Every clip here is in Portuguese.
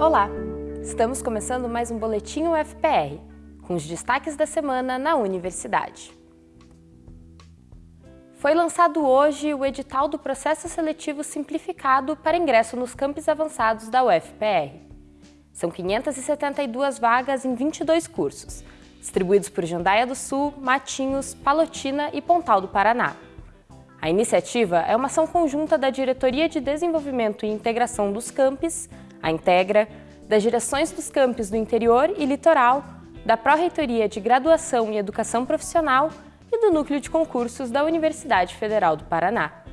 Olá! Estamos começando mais um Boletim UFPR, com os destaques da semana na universidade. Foi lançado hoje o edital do processo seletivo simplificado para ingresso nos campos avançados da UFPR. São 572 vagas em 22 cursos, distribuídos por Jandaia do Sul, Matinhos, Palotina e Pontal do Paraná. A iniciativa é uma ação conjunta da Diretoria de Desenvolvimento e Integração dos Campos, a Integra, das direções dos campos do interior e litoral, da Pró-Reitoria de Graduação e Educação Profissional e do Núcleo de Concursos da Universidade Federal do Paraná.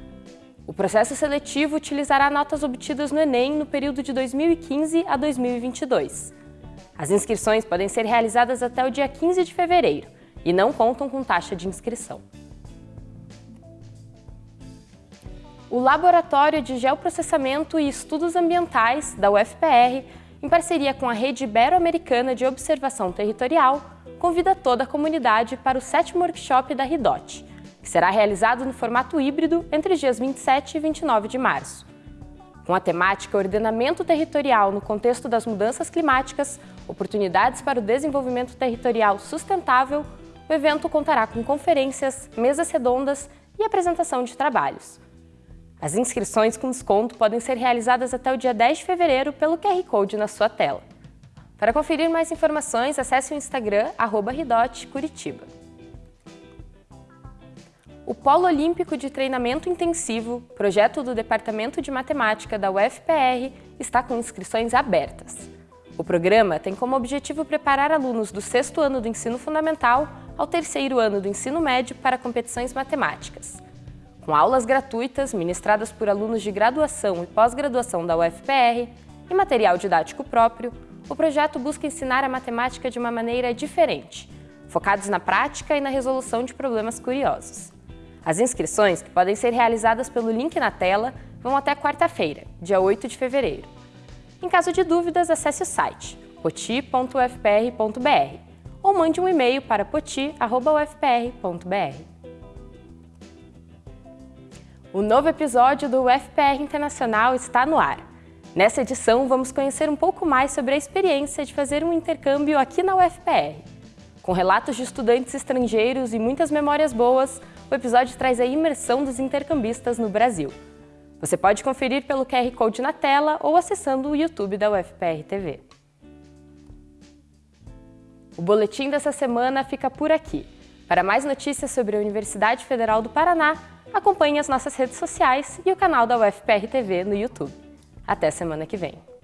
O processo seletivo utilizará notas obtidas no Enem no período de 2015 a 2022. As inscrições podem ser realizadas até o dia 15 de fevereiro e não contam com taxa de inscrição. O Laboratório de Geoprocessamento e Estudos Ambientais, da UFPR, em parceria com a Rede Ibero-Americana de Observação Territorial, convida toda a comunidade para o sétimo workshop da RIDOT, que será realizado no formato híbrido entre os dias 27 e 29 de março. Com a temática Ordenamento Territorial no contexto das mudanças climáticas, oportunidades para o desenvolvimento territorial sustentável, o evento contará com conferências, mesas redondas e apresentação de trabalhos. As inscrições com desconto podem ser realizadas até o dia 10 de fevereiro pelo QR Code na sua tela. Para conferir mais informações, acesse o Instagram @ridotcuritiba. O Polo Olímpico de Treinamento Intensivo, projeto do Departamento de Matemática da UFPR, está com inscrições abertas. O programa tem como objetivo preparar alunos do sexto ano do ensino fundamental ao terceiro ano do ensino médio para competições matemáticas. Com aulas gratuitas ministradas por alunos de graduação e pós-graduação da UFPR e material didático próprio, o projeto busca ensinar a matemática de uma maneira diferente, focados na prática e na resolução de problemas curiosos. As inscrições, que podem ser realizadas pelo link na tela, vão até quarta-feira, dia 8 de fevereiro. Em caso de dúvidas, acesse o site poti.ufpr.br ou mande um e-mail para poti.ufpr.br. O novo episódio do UFPR Internacional está no ar. Nessa edição, vamos conhecer um pouco mais sobre a experiência de fazer um intercâmbio aqui na UFPR. Com relatos de estudantes estrangeiros e muitas memórias boas, o episódio traz a imersão dos intercambistas no Brasil. Você pode conferir pelo QR Code na tela ou acessando o YouTube da UFPR TV. O boletim dessa semana fica por aqui. Para mais notícias sobre a Universidade Federal do Paraná, acompanhe as nossas redes sociais e o canal da UFPR TV no YouTube. Até semana que vem!